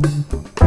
Música